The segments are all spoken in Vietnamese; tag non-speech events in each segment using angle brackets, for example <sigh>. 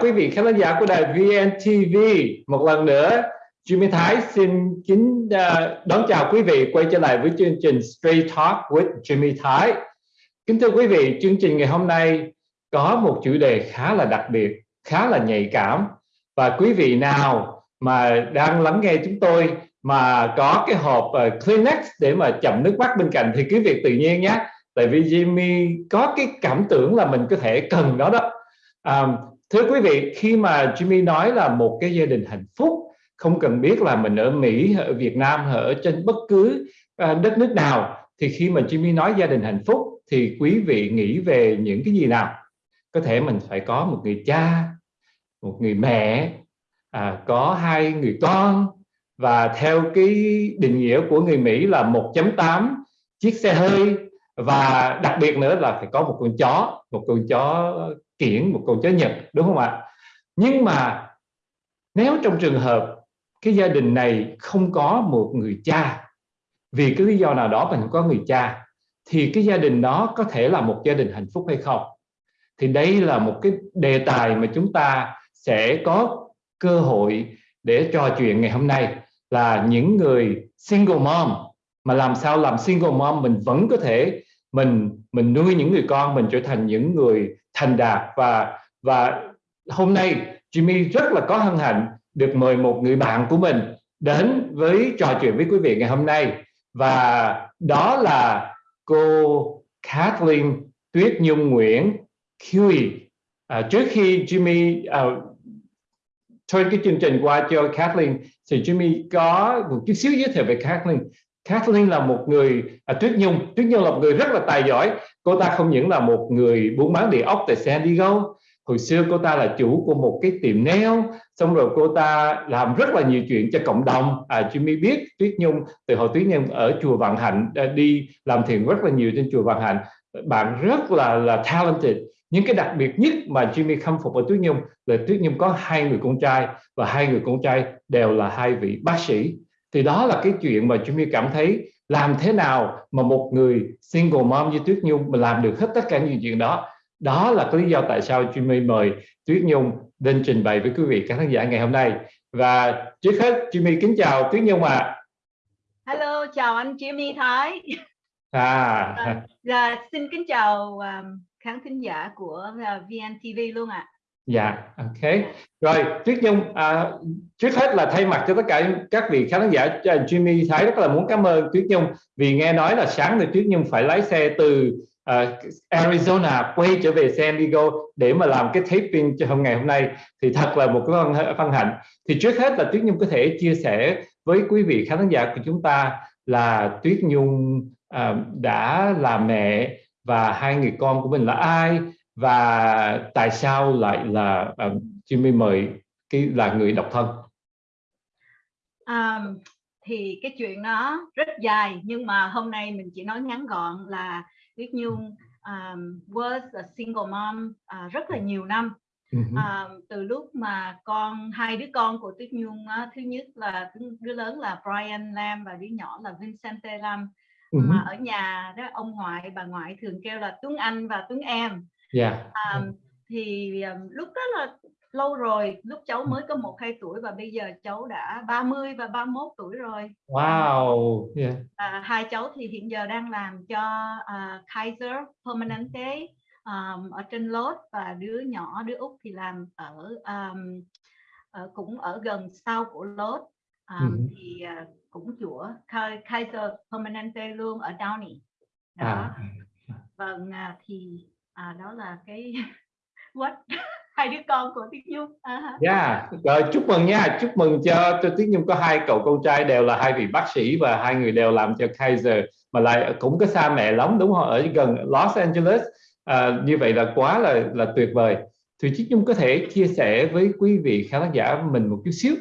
quý vị khán giả của đài VNTV một lần nữa Jimmy Thái xin kính à, đón chào quý vị quay trở lại với chương trình Straight Talk with Jimmy Thái. Kính thưa quý vị chương trình ngày hôm nay có một chủ đề khá là đặc biệt khá là nhạy cảm. Và quý vị nào mà đang lắng nghe chúng tôi mà có cái hộp ờ, Kleenex để mà chậm nước mắt bên cạnh thì cứ việc tự nhiên nhé. Tại vì Jimmy có cái cảm tưởng là mình có thể cần nó đó. À, thưa quý vị khi mà Jimmy nói là một cái gia đình hạnh phúc không cần biết là mình ở Mỹ ở Việt Nam ở trên bất cứ à, đất nước nào thì khi mà Jimmy nói gia đình hạnh phúc thì quý vị nghĩ về những cái gì nào? Có thể mình phải có một người cha một người mẹ à, có hai người con và theo cái định nghĩa của người Mỹ là 1.8 chiếc xe hơi và đặc biệt nữa là phải có một con chó một con chó kiển một cầu chó nhật, đúng không ạ? Nhưng mà nếu trong trường hợp cái gia đình này không có một người cha, vì cái lý do nào đó mình không có người cha, thì cái gia đình đó có thể là một gia đình hạnh phúc hay không? Thì đây là một cái đề tài mà chúng ta sẽ có cơ hội để trò chuyện ngày hôm nay là những người single mom. Mà làm sao làm single mom mình vẫn có thể mình mình nuôi những người con mình trở thành những người thành đạt. Và và hôm nay Jimmy rất là có hân hạnh được mời một người bạn của mình đến với trò chuyện với quý vị ngày hôm nay. Và đó là cô Kathleen Tuyết Nhung Nguyễn Huey à, trước khi Jimmy à, uh, thôi cái chương trình qua cho Kathleen thì Jimmy có một chút xíu giới thiệu về Kathleen. Kathleen là một người à, Tuyết Nhung. Tuyết Nhung là một người rất là tài giỏi. Cô ta không những là một người buôn bán địa ốc tại San Diego. Hồi xưa cô ta là chủ của một cái tiệm nail. Xong rồi cô ta làm rất là nhiều chuyện cho cộng đồng. À, Jimmy biết Tuyết Nhung từ hồi Tuyết Nhung ở chùa Vạn Hạnh à, đi làm thiện rất là nhiều trên chùa Vạn Hạnh. Bạn rất là là talented. Những cái đặc biệt nhất mà Jimmy khâm phục ở Tuyết Nhung là Tuyết Nhung có hai người con trai và hai người con trai đều là hai vị bác sĩ thì đó là cái chuyện mà Jimmy cảm thấy làm thế nào mà một người single mom như Tuyết Nhung mà làm được hết tất cả những chuyện đó đó là cái lý do tại sao Jimmy mời Tuyết Nhung lên trình bày với quý vị các khán giả ngày hôm nay và trước hết Jimmy kính chào Tuyết Nhung ạ à. Hello chào anh Jimmy Thái à, à <laughs> dạ, xin kính chào um, khán thính giả của uh, VNTV luôn ạ à dạ ok. Rồi Tuyết Nhung à, trước hết là thay mặt cho tất cả các vị khán giả à, Jimmy Thái rất là muốn cảm ơn Tuyết Nhung vì nghe nói là sáng thì Tuyết Nhung phải lái xe từ uh, Arizona quay trở về San Diego để mà làm cái taping cho hôm ngày hôm nay. Thì thật là một cái phân, phân hạnh. Thì trước hết là Tuyết Nhung có thể chia sẻ với quý vị khán giả của chúng ta là Tuyết Nhung uh, đã là mẹ và hai người con của mình là ai và tại sao lại là uh, Jimmy mời cái là người độc thân? Um, thì cái chuyện nó rất dài nhưng mà hôm nay mình chỉ nói ngắn gọn là Tuyết Nhung um, was a single mom uh, rất là nhiều năm. Uh, từ lúc mà con hai đứa con của Tuyết Nhung uh, thứ nhất là đứa lớn là Brian Lam và đứa nhỏ là Vincente Lam. Uh-huh. mà ở nhà đó ông ngoại bà ngoại thường kêu là Tuấn Anh và Tuấn Em yeah. um, thì um, lúc đó là lâu rồi lúc cháu mới có một hai tuổi và bây giờ cháu đã 30 và 31 tuổi rồi wow yeah. à, hai cháu thì hiện giờ đang làm cho uh, Kaiser Permanente um, ở trên Lốt và đứa nhỏ đứa út thì làm ở um, ở, cũng ở gần sau của Lốt um, ừ. thì uh, cũng của Kaiser Permanente luôn ở Downey đó à. vâng uh, thì à, đó là cái <laughs> what <laughs> hai đứa con của Tiết Nhung. À. Yeah, dạ, rồi chúc mừng nha, chúc mừng cho cho Tiết Nhung có hai cậu con trai đều là hai vị bác sĩ và hai người đều làm cho Kaiser mà lại cũng có xa mẹ lắm đúng không? Ở gần Los Angeles. À, như vậy là quá là là tuyệt vời. Thì Tiết Nhung có thể chia sẻ với quý vị khán giả mình một chút xíu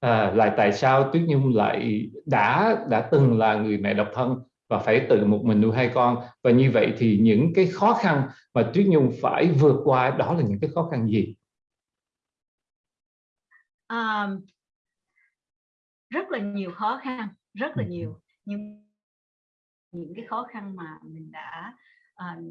à, là tại sao Tuyết Nhung lại đã đã từng là người mẹ độc thân và phải tự một mình nuôi hai con. Và như vậy thì những cái khó khăn mà Tuyết Nhung phải vượt qua đó là những cái khó khăn gì? Um, rất là nhiều khó khăn, rất là nhiều. Nhưng những cái khó khăn mà mình đã uh,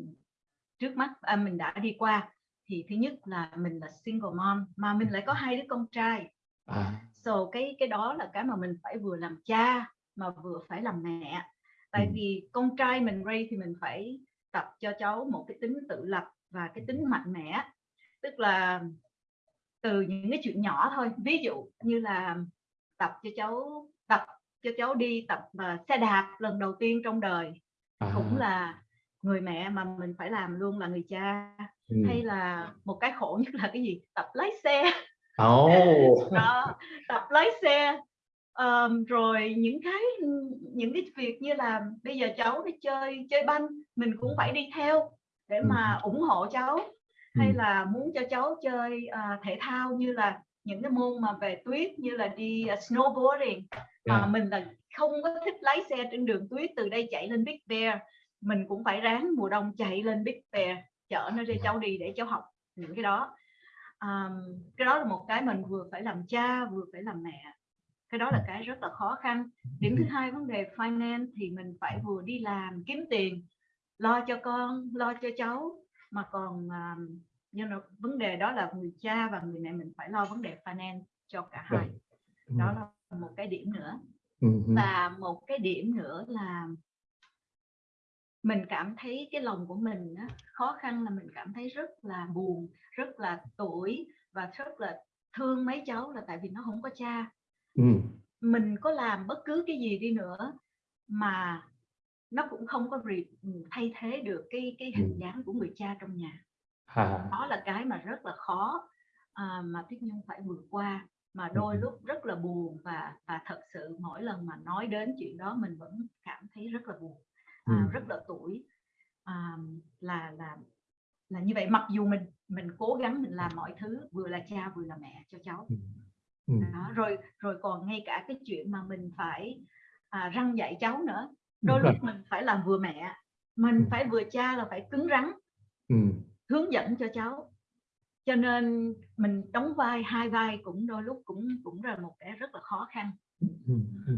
trước mắt à, mình đã đi qua thì thứ nhất là mình là single mom mà mình lại có hai đứa con trai. À, so cái cái đó là cái mà mình phải vừa làm cha mà vừa phải làm mẹ tại Ừ. vì con trai mình raise thì mình phải tập cho cháu một cái tính tự lập và cái tính mạnh mẽ. Tức là từ những cái chuyện nhỏ thôi. Ví dụ như là tập cho cháu tập cho cháu đi tập ờ, xe đạp lần đầu tiên trong đời. À, cũng là người mẹ mà mình phải làm luôn là người cha. Ừ. hay là một cái khổ nhất là cái gì? Tập lái xe. Ồ. <laughs> đó tập lái xe Ờm, rồi những cái những cái việc như là bây giờ cháu đi chơi chơi banh mình cũng phải đi theo để Ừ. mà ủng hộ cháu hay Ừ. là muốn cho cháu chơi à, thể thao như là những cái môn mà về tuyết như là đi à, snowboarding mà Yeah. mình là không có thích lái xe trên đường tuyết từ đây chạy lên Big Bear mình cũng phải ráng mùa đông chạy lên Big Bear chở nó cho cháu đi để cháu học những cái đó Ờm, cái đó là một cái mình vừa phải làm cha vừa phải làm mẹ cái đó là cái rất là khó khăn điểm thứ hai vấn đề finance thì mình phải vừa đi làm kiếm tiền lo cho con lo cho cháu mà còn um, you know, vấn đề đó là người cha và người mẹ mình phải lo vấn đề finance cho cả hai Ừ. đó là một cái điểm nữa Ừ. ừ. và một cái điểm nữa là mình cảm thấy cái lòng của mình á, khó khăn là mình cảm thấy rất là buồn rất là tuổi và rất là thương mấy cháu là tại vì nó không có cha Ừ. mình có làm bất cứ cái gì đi nữa mà nó cũng không có re- thay thế được cái cái hình Ừ. dáng của người cha trong nhà À, đó là cái mà rất là khó à, mà Tuyết Nhung phải vượt qua mà đôi Ừ. lúc rất là buồn và và thật sự mỗi lần mà nói đến chuyện đó mình vẫn cảm thấy rất là buồn à, Ừ. rất là tuổi à, là là là như vậy mặc dù mình mình cố gắng mình làm mọi thứ vừa là cha vừa là mẹ cho cháu Ừ. Ừ. đó, rồi rồi còn ngay cả cái chuyện mà mình phải à, răng dạy cháu nữa đôi lúc mình phải làm vừa mẹ mình Ừ. phải vừa cha là phải cứng rắn Ừ. hướng dẫn cho cháu cho nên mình đóng vai hai vai cũng đôi lúc cũng cũng là một cái rất là khó khăn Ừ. Ừ.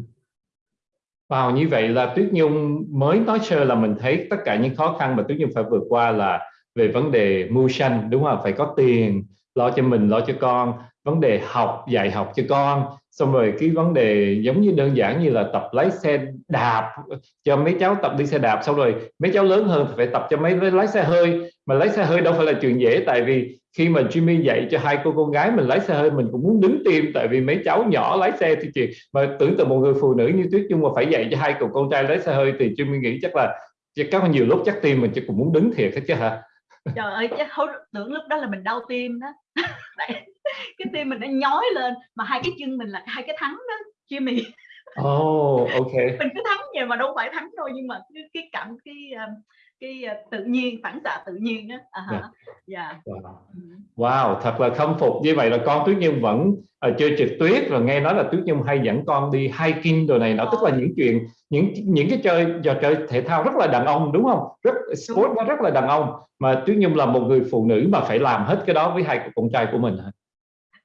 Wow, như vậy là Tuyết Nhung mới nói sơ là mình thấy tất cả những khó khăn mà Tuyết Nhung phải vượt qua là về vấn đề mưu sanh đúng không? Phải có tiền lo cho mình, lo cho con, vấn đề học, dạy học cho con, xong rồi cái vấn đề giống như đơn giản như là tập lái xe đạp cho mấy cháu tập đi xe đạp, xong rồi mấy cháu lớn hơn phải tập cho mấy lái xe hơi, mà lái xe hơi đâu phải là chuyện dễ tại vì khi mà Jimmy dạy cho hai cô con gái mình lái xe hơi mình cũng muốn đứng tim tại vì mấy cháu nhỏ lái xe thì chị mà tưởng tượng một người phụ nữ như Tuyết Nhung mà phải dạy cho hai cậu con trai lái xe hơi thì Jimmy nghĩ chắc là chắc có nhiều lúc chắc tim mình chắc cũng muốn đứng thiệt hết chứ hả? Trời ơi chắc tưởng lúc đó là mình đau tim đó <laughs> <laughs> cái tim mình nó nhói lên mà hai cái chân mình là hai cái thắng đó Jimmy. Oh ok. <laughs> Mình cứ thắng vậy mà đâu phải thắng đâu nhưng mà cái, cái cảm cái um, cái uh, tự nhiên phản xạ tự nhiên à, hả. dạ. Wow. Ừ. wow thật là khâm phục. Như vậy là con Tuyết Nhung vẫn uh, chơi trượt tuyết rồi nghe nói là Tuyết Nhung hay dẫn con đi hiking đồ này nó tức là những chuyện những những cái chơi trò chơi thể thao rất là đàn ông đúng không? Rất sport nó rất là đàn ông mà Tuyết Nhung là một người phụ nữ mà phải làm hết cái đó với hai con trai của mình hả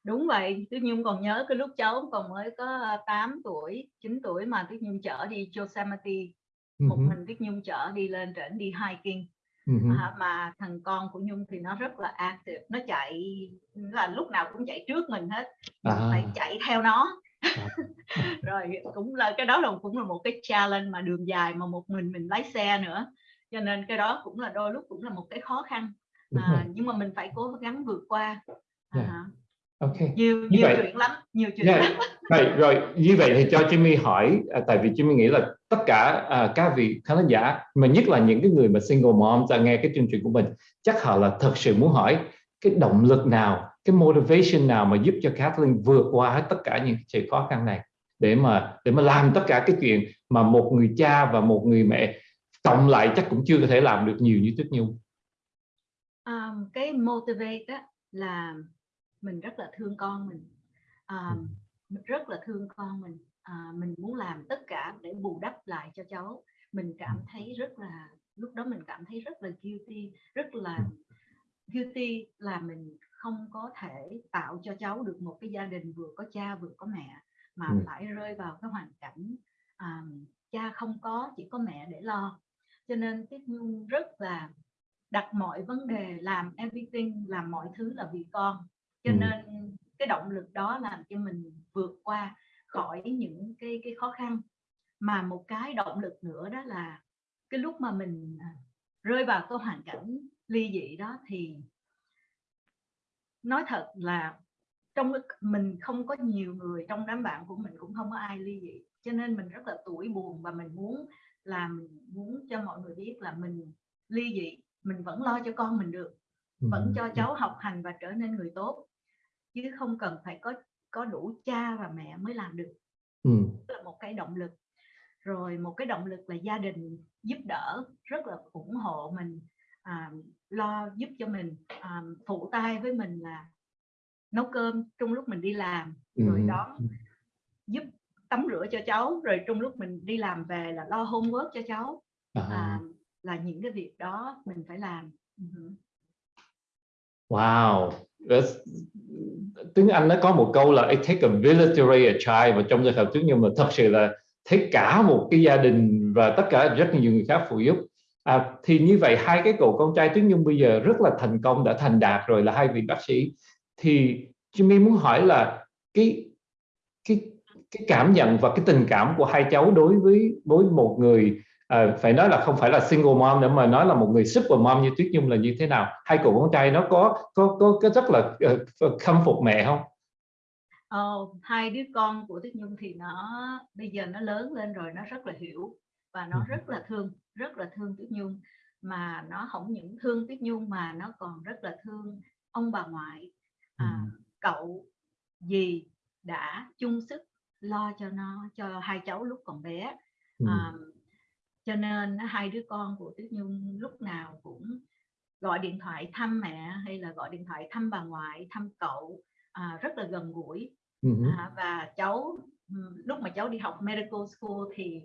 đúng vậy Tuyết Nhung còn nhớ cái lúc cháu còn mới có 8 tuổi 9 tuổi mà Tuyết Nhung chở đi Yosemite. Một uh-huh. mình Tuyết Nhung chở đi lên trển đi hiking. Uh-huh. à, mà thằng con của Nhung thì nó rất là active nó chạy là lúc nào cũng chạy trước mình hết à. phải chạy theo nó. <laughs> Rồi cũng là cái đó là cũng là một cái challenge mà đường dài mà một mình mình lái xe nữa. Cho nên cái đó cũng là đôi lúc cũng là một cái khó khăn. À, nhưng mà mình phải cố gắng vượt qua. À, yeah. Ok nhiều nhiều vậy, chuyện lắm nhiều chuyện yeah. lắm rồi, rồi như vậy thì cho Jimmy hỏi à, tại vì Jimmy nghĩ là tất cả à, các vị khán giả mà nhất là những cái người mà single mom ra nghe cái chương trình của mình chắc họ là thật sự muốn hỏi cái động lực nào cái motivation nào mà giúp cho Kathleen vượt qua hết tất cả những chuyện khó khăn này để mà để mà làm tất cả cái chuyện mà một người cha và một người mẹ cộng lại chắc cũng chưa có thể làm được nhiều như Tuyết Nhung um, cái motivate đó là mình rất là thương con mình. Um, mình rất là thương con mình. À, mình muốn làm tất cả để bù đắp lại cho cháu. Mình cảm thấy rất là lúc đó mình cảm thấy rất là guilty rất là guilty là mình không có thể tạo cho cháu được một cái gia đình vừa có cha vừa có mẹ mà ừ. phải rơi vào cái hoàn cảnh um, cha không có chỉ có mẹ để lo. Cho nên Nhung rất là đặt mọi vấn đề làm everything làm mọi thứ là vì con cho Ừ. nên cái động lực đó làm cho mình vượt qua khỏi những cái cái khó khăn. Mà một cái động lực nữa đó là cái lúc mà mình à, rơi vào cái hoàn cảnh ly dị đó thì nói thật là trong mình không có nhiều người trong đám bạn của mình cũng không có ai ly dị. Cho nên mình rất là tuổi buồn và mình muốn làm muốn cho mọi người biết là mình ly dị mình vẫn lo cho con mình được vẫn cho cháu học hành và trở nên người tốt chứ không cần phải có có đủ cha và mẹ mới làm được Ừ. Đó là một cái động lực rồi một cái động lực là gia đình giúp đỡ rất là ủng hộ mình à, lo giúp cho mình à, phụ tay với mình là nấu cơm trong lúc mình đi làm rồi Ừ. đón giúp tắm rửa cho cháu rồi trong lúc mình đi làm về là lo homework cho cháu À. à, là những cái việc đó mình phải làm Ừ. Wow. Tiếng Anh nó có một câu là it take a village to raise a child và trong trường hợp trước nhưng mà thật sự là thấy cả một cái gia đình và tất cả rất nhiều người khác phụ giúp. À, thì như vậy hai cái cậu con trai Tuyết Nhung bây giờ rất là thành công đã thành đạt rồi là hai vị bác sĩ. Thì Jimmy muốn hỏi là cái cái cái cảm nhận và cái tình cảm của hai cháu đối với với một người à, phải nói là không phải là single mom nữa mà nói là một người super mom như Tuyết Nhung là như thế nào? Hai cậu con trai nó có có có cái rất là uh, khâm phục mẹ không? Ờ, hai đứa con của Tuyết Nhung thì nó bây giờ nó lớn lên rồi nó rất là hiểu và nó Ừ. rất là thương rất là thương Tuyết Nhung. Mà nó không những thương Tuyết Nhung mà nó còn rất là thương ông bà ngoại. À, cậu dì đã chung sức lo cho nó cho hai cháu lúc còn bé. Ừ. à, cho nên hai đứa con của Tuyết Nhung lúc nào cũng gọi điện thoại thăm mẹ hay là gọi điện thoại thăm bà ngoại thăm cậu à, rất là gần gũi Ừ. à, và cháu ừm, lúc mà cháu đi học medical school thì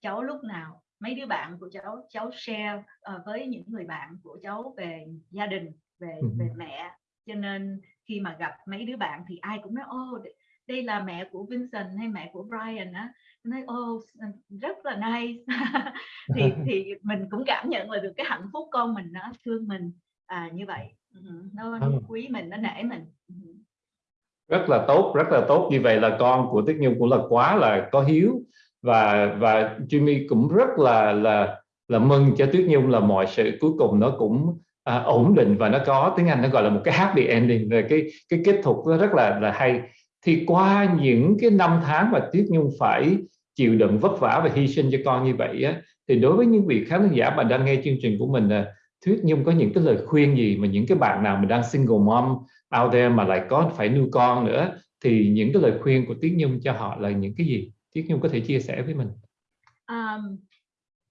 cháu lúc nào mấy đứa bạn của cháu cháu share ờ, với những người bạn của cháu về gia đình về Ừ. về mẹ cho nên khi mà gặp mấy đứa bạn thì ai cũng nói ô đây là mẹ của Vincent hay mẹ của Brian á. Nói ô s- rất là nice. <laughs> Thì thì mình cũng cảm nhận là được cái hạnh phúc con mình nó thương mình à, như vậy. Ừ, nó, nó quý mình nó nể mình. Ừ. rất là tốt rất là tốt. Như vậy là con của Tuyết Nhung cũng là quá là có hiếu. Và và Jimmy cũng rất là là là mừng cho Tuyết Nhung là mọi sự cuối cùng nó cũng à, ổn định và nó có. Tiếng Anh nó gọi là một cái happy ending. Cái cái kết thúc nó rất là là hay thì qua những cái năm tháng mà Tuyết Nhung phải chịu đựng vất vả và hy sinh cho con như vậy á thì đối với những vị khán giả mà đang nghe chương trình của mình à, Tuyết Nhung có những cái lời khuyên gì mà những cái bạn nào mà đang single mom out there mà lại có phải nuôi con nữa thì những cái lời khuyên của Tuyết Nhung cho họ là những cái gì? Tuyết Nhung có thể chia sẻ với mình. Um,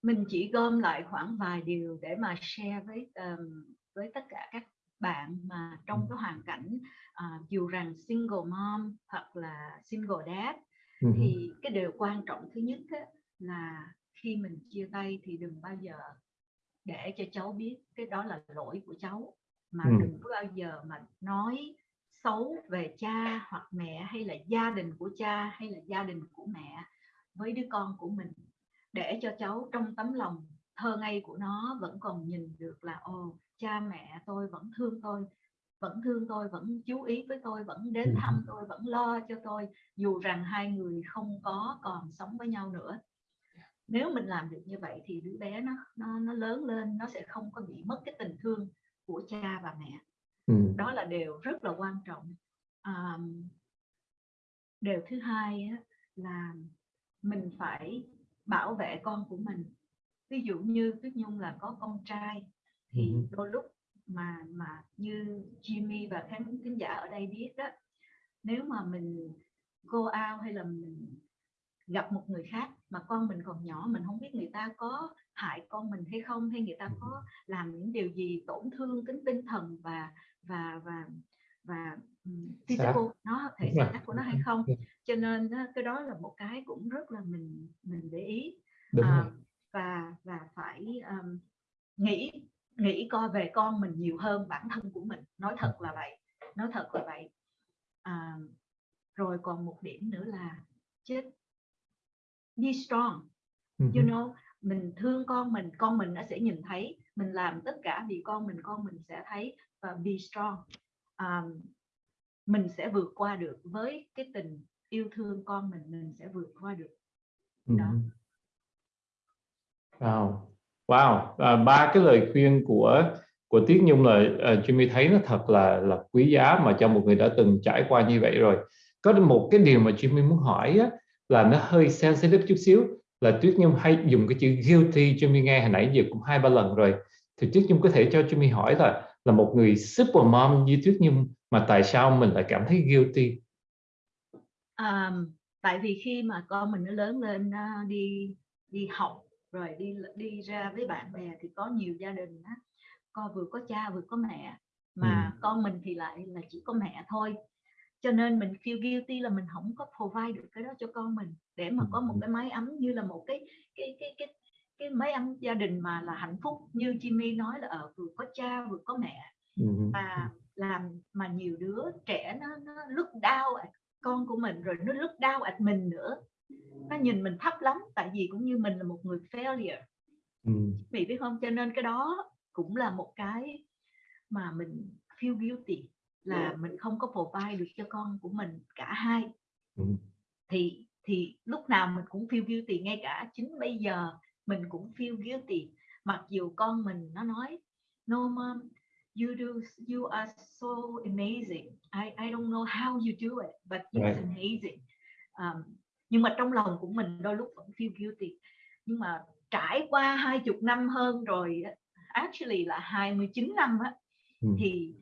mình chỉ gom lại khoảng vài điều để mà share với um, với tất cả các bạn mà trong cái hoàn cảnh à, dù rằng single mom hoặc là single dad thì cái điều quan trọng thứ nhất á, là khi mình chia tay thì đừng bao giờ để cho cháu biết cái đó là lỗi của cháu mà Ừ. đừng có bao giờ mà nói xấu về cha hoặc mẹ hay là gia đình của cha hay là gia đình của mẹ với đứa con của mình. Để cho cháu trong tấm lòng thơ ngây của nó vẫn còn nhìn được là ồ cha mẹ tôi vẫn thương tôi vẫn thương tôi vẫn chú ý với tôi vẫn đến thăm tôi vẫn lo cho tôi dù rằng hai người không có còn sống với nhau nữa. Nếu mình làm được như vậy thì đứa bé nó nó nó lớn lên nó sẽ không có bị mất cái tình thương của cha và mẹ. Ừ. đó là điều rất là quan trọng. À, điều thứ hai là mình phải bảo vệ con của mình ví dụ như Tuyết Nhung là có con trai thì Ừ. đôi lúc mà mà như Jimmy và khán thính giả ở đây biết đó nếu mà mình go out hay là mình gặp một người khác mà con mình còn nhỏ mình không biết người ta có hại con mình hay không hay người ta có làm những điều gì tổn thương đến tinh thần và và và và um, physical nó thể xác của nó hay không. Ừ. cho nên cái đó là một cái cũng rất là mình mình để ý. Đúng à, rồi và và phải um, nghĩ nghĩ coi về con mình nhiều hơn bản thân của mình. Nói thật là vậy nói thật là vậy. À, rồi còn một điểm nữa là chết be strong. Ừ. you know mình thương con mình con mình nó sẽ nhìn thấy mình làm tất cả vì con mình con mình sẽ thấy và be strong. Um, mình sẽ vượt qua được với cái tình yêu thương con mình mình sẽ vượt qua được. Đó. Wow, wow, à, ba cái lời khuyên của của Tiết Nhung là uh, Jimmy thấy nó thật là là quý giá mà cho một người đã từng trải qua như vậy rồi. Có một cái điều mà Jimmy muốn hỏi á, là nó hơi sensitive chút xíu là Tuyết Nhung hay dùng cái chữ guilty Jimmy nghe hồi nãy giờ cũng hai ba lần rồi. Thì Tuyết Nhung có thể cho Jimmy hỏi là là một người super mom như Tuyết Nhung mà tại sao mình lại cảm thấy guilty? Um, tại vì khi mà con mình nó lớn lên uh, đi đi học rồi đi đi ra với bạn bè thì có nhiều gia đình á con vừa có cha vừa có mẹ mà ừ. con mình thì lại là chỉ có mẹ thôi cho nên mình feel guilty là mình không có provide được cái đó cho con mình để mà có một cái mái ấm như là một cái cái cái cái cái mái ấm gia đình mà là hạnh phúc như Jimmy nói là ở ờ, vừa có cha vừa có mẹ ừ. và làm mà nhiều đứa trẻ nó nó lúc đau con của mình rồi nó lúc đau at mình nữa nó nhìn mình thấp lắm tại vì cũng như mình là một người failure. Ừ. vì biết không? Cho nên cái đó cũng là một cái mà mình feel guilty là mình không có provide được cho con của mình cả hai. Ừ. thì thì lúc nào mình cũng feel guilty ngay cả chính bây giờ mình cũng feel guilty. Mặc dù con mình nó nói no mom you do you are so amazing. I I don't know how you do it but it's right. amazing. Um, nhưng mà trong lòng của mình đôi lúc vẫn feel guilty. Nhưng mà trải qua hai chục năm hơn rồi actually là 29 năm á, ừ. thì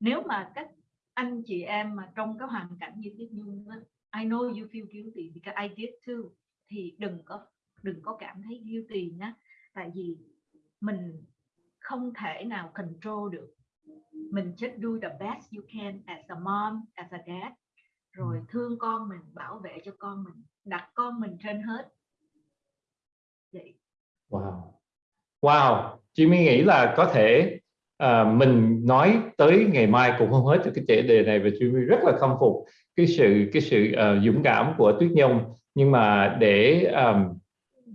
nếu mà các anh chị em mà trong cái hoàn cảnh như Tuyết Nhung á, I know you feel guilty because I did too. Thì đừng có đừng có cảm thấy guilty nhé tại vì mình không thể nào control được. Mình just do the best you can as a mom as a dad rồi thương con mình bảo vệ cho con mình đặt con mình trên hết. Vậy. Wow. Wow. Chị mới nghĩ là có thể à, mình nói tới ngày mai cũng không hết được cái chủ đề này và chị rất là khâm phục cái sự cái sự uh, dũng cảm của Tuyết Nhung. Nhưng mà để um,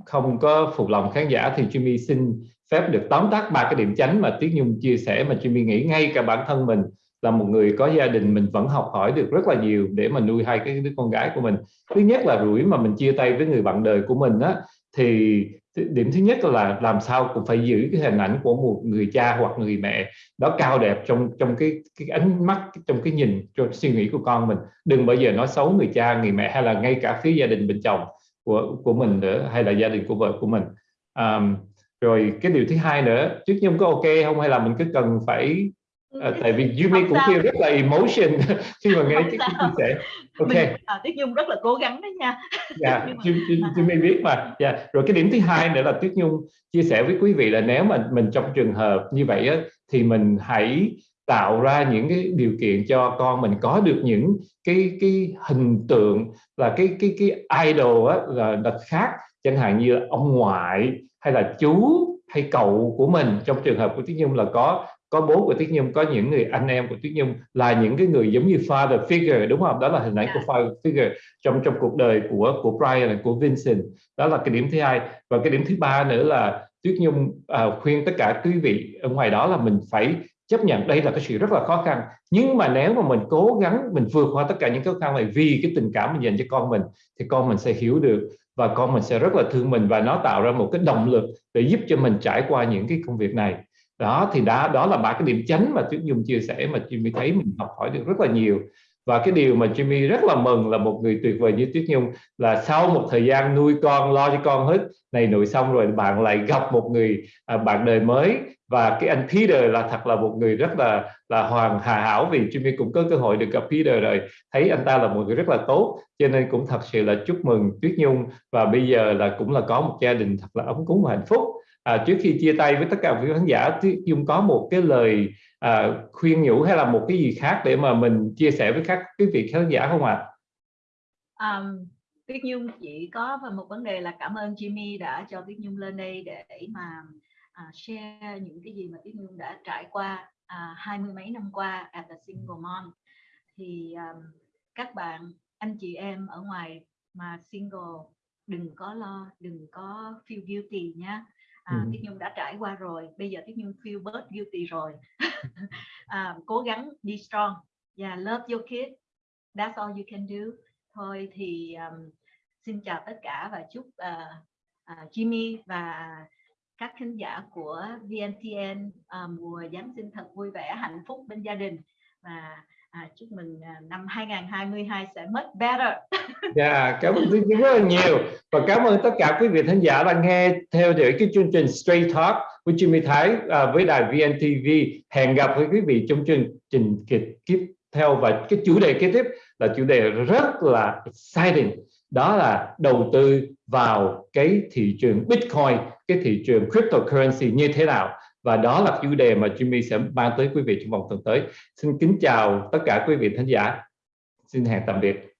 không có phục lòng khán giả thì Jimmy xin phép được tóm tắt ba cái điểm chánh mà Tuyết Nhung chia sẻ mà Jimmy nghĩ ngay cả bản thân mình là một người có gia đình mình vẫn học hỏi được rất là nhiều để mà nuôi hai cái đứa con gái của mình. Thứ nhất là rủi mà mình chia tay với người bạn đời của mình á thì điểm thứ nhất là làm sao cũng phải giữ cái hình ảnh của một người cha hoặc người mẹ đó cao đẹp trong trong cái cái ánh mắt trong cái nhìn trong suy nghĩ của con mình. Đừng bao giờ nói xấu người cha người mẹ hay là ngay cả phía gia đình bên chồng của của mình nữa hay là gia đình của vợ của mình. Um, rồi cái điều thứ hai nữa trước nhung có ok không hay là mình cứ cần phải À, tại vì Yumi cũng feel rất là emotion <laughs> khi mà nghe cái chia sẻ. Ok. Mình, à, Tuyết Nhung rất là cố gắng đấy nha. <laughs> Dạ, Yumi biết mà. Dạ. Yeah. Rồi cái điểm thứ hai nữa là Tuyết Nhung chia sẻ với quý vị là nếu mà mình trong trường hợp như vậy á, thì mình hãy tạo ra những cái điều kiện cho con mình có được những cái cái hình tượng là cái cái cái idol á là, là khác chẳng hạn như là ông ngoại hay là chú hay cậu của mình trong trường hợp của Tuyết Nhung là có có bố của Tuyết Nhung có những người anh em của Tuyết Nhung là những cái người giống như father figure đúng không? Đó là hình ảnh của father figure trong trong cuộc đời của của Brian của Vincent. Đó là cái điểm thứ hai. Và cái điểm thứ ba nữa là Tuyết Nhung uh, khuyên tất cả quý vị ở ngoài đó là mình phải chấp nhận đây là cái sự rất là khó khăn. Nhưng mà nếu mà mình cố gắng mình vượt qua tất cả những khó khăn này vì cái tình cảm mình dành cho con mình thì con mình sẽ hiểu được và con mình sẽ rất là thương mình và nó tạo ra một cái động lực để giúp cho mình trải qua những cái công việc này đó thì đó đó là ba cái điểm chánh mà Tuyết Nhung chia sẻ mà Jimmy thấy mình học hỏi được rất là nhiều. Và cái điều mà Jimmy rất là mừng là một người tuyệt vời như Tuyết Nhung là sau một thời gian nuôi con lo cho con hết này nội xong rồi bạn lại gặp một người à, bạn đời mới. Và cái anh Peter là thật là một người rất là là hoàn hà hảo vì Jimmy cũng có cơ hội được gặp Peter rồi. Thấy anh ta là một người rất là tốt cho nên cũng thật sự là chúc mừng Tuyết Nhung. Và bây giờ là cũng là có một gia đình thật là ấm cúng và hạnh phúc à, trước khi chia tay với tất cả quý khán giả Dung có một cái lời à, khuyên nhủ hay là một cái gì khác để mà mình chia sẻ với các quý vị khán giả không ạ? À? Um, Tuyết Nhung chỉ có một vấn đề là cảm ơn Jimmy đã cho Tuyết Nhung lên đây để mà à, share những cái gì mà Tuyết Nhung đã trải qua à, hai mươi mấy năm qua at the single mom thì um, các bạn anh chị em ở ngoài mà single đừng có lo đừng có feel guilty nhé à, Ừ. Tiết Nhung đã trải qua rồi bây giờ Tiết Nhung feel bớt guilty rồi. <laughs> À, cố gắng be strong. Yeah love your kid. That's all you can do. Thôi thì um, xin chào tất cả và chúc uh, uh, Jimmy và các khán giả của VNTN uh, mùa Giáng sinh thật vui vẻ hạnh phúc bên gia đình. Và à, chúc mừng à, năm 2022 sẽ much better. <laughs> Dạ, cảm ơn Duy Duy rất là nhiều. Và cảm ơn tất cả quý vị khán giả đang nghe theo dõi cái chương trình Straight Talk với Jimmy Thái à, với đài VNTV. Hẹn gặp với quý vị trong chương trình kịch tiếp theo. Và cái chủ đề kế tiếp là chủ đề rất là exciting. Đó là đầu tư vào cái thị trường Bitcoin, cái thị trường cryptocurrency như thế nào và đó là chủ đề mà Jimmy sẽ mang tới quý vị trong vòng tuần tới. Xin kính chào tất cả quý vị khán giả. Xin hẹn tạm biệt.